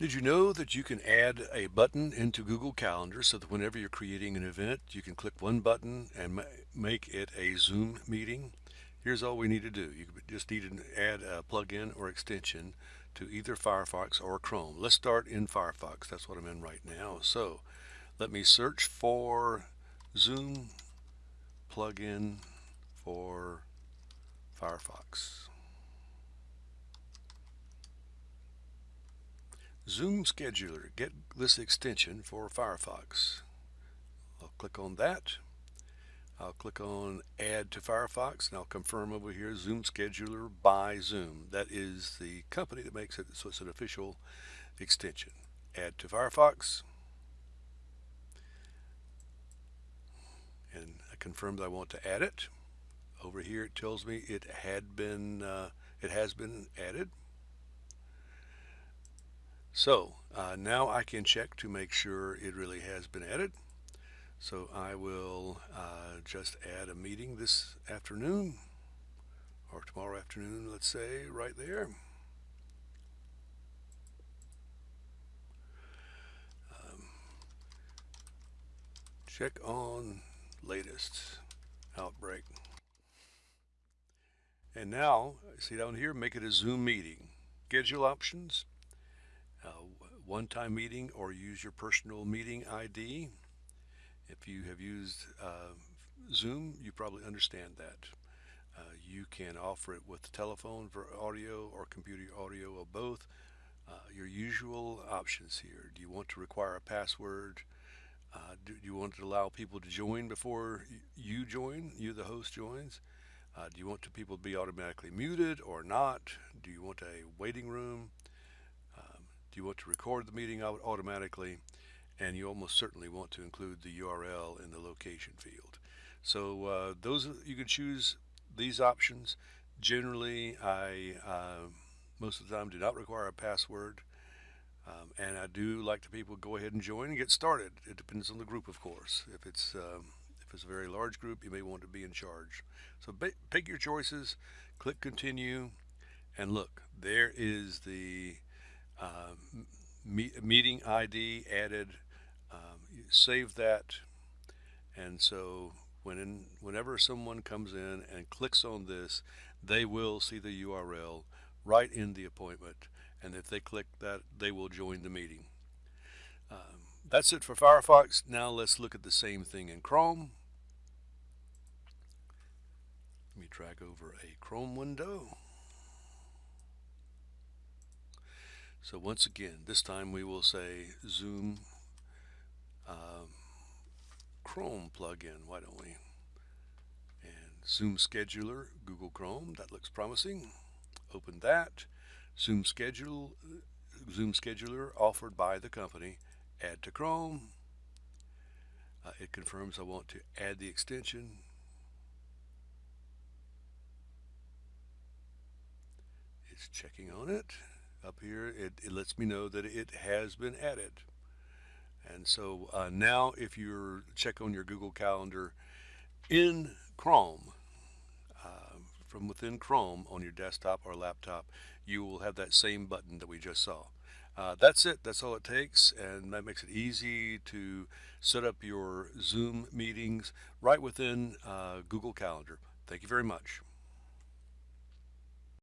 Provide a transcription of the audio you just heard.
Did you know that you can add a button into Google Calendar so that whenever you're creating an event, you can click one button and ma make it a Zoom meeting? Here's all we need to do. You just need to add a plugin or extension to either Firefox or Chrome. Let's start in Firefox. That's what I'm in right now. So let me search for Zoom plugin for Firefox. Zoom Scheduler, get this extension for Firefox. I'll click on that. I'll click on Add to Firefox and I'll confirm over here Zoom Scheduler by Zoom. That is the company that makes it, so it's an official extension. Add to Firefox. And I confirm that I want to add it. Over here it tells me it had been, uh, it has been added. So uh, now I can check to make sure it really has been added. So I will uh, just add a meeting this afternoon or tomorrow afternoon, let's say, right there. Um, check on latest outbreak. And now, see down here, make it a Zoom meeting. Schedule options, one-time meeting or use your personal meeting ID. If you have used uh, Zoom, you probably understand that. Uh, you can offer it with telephone for audio or computer audio or both. Uh, your usual options here. Do you want to require a password? Uh, do, do, you want to allow people to join before you join, you the host joins? Uh, do you want to people to be automatically muted or not? Do you want a waiting room? You want to record the meeting automatically? And you almost certainly want to include the URL in the location field. So uh, those you can choose these options. Generally, I uh, most of the time do not require a password. Um, and I do like to people go ahead and join and get started. It depends on the group, of course. If it's um, if it's a very large group, you may want to be in charge. So pick your choices, click continue, and look, there is the me meeting ID added, um, save that, and so when in, whenever someone comes in and clicks on this, they will see the URL right in the appointment, and if they click that, they will join the meeting. Um, that's it for Firefox. Now let's look at the same thing in Chrome. Let me drag over a Chrome window. So once again, this time we will say Zoom um, Chrome plugin. Why don't we? And Zoom Scheduler, Google Chrome. That looks promising. Open that. Zoom Schedule, Zoom Scheduler offered by the company. Add to Chrome. Uh, it confirms I want to add the extension. It's checking on it up here, it, it lets me know that it has been added. And so uh, now if you check on your Google Calendar in Chrome, uh, from within Chrome on your desktop or laptop, you will have that same button that we just saw. Uh, that's it. That's all it takes. And that makes it easy to set up your Zoom meetings right within uh, Google Calendar. Thank you very much.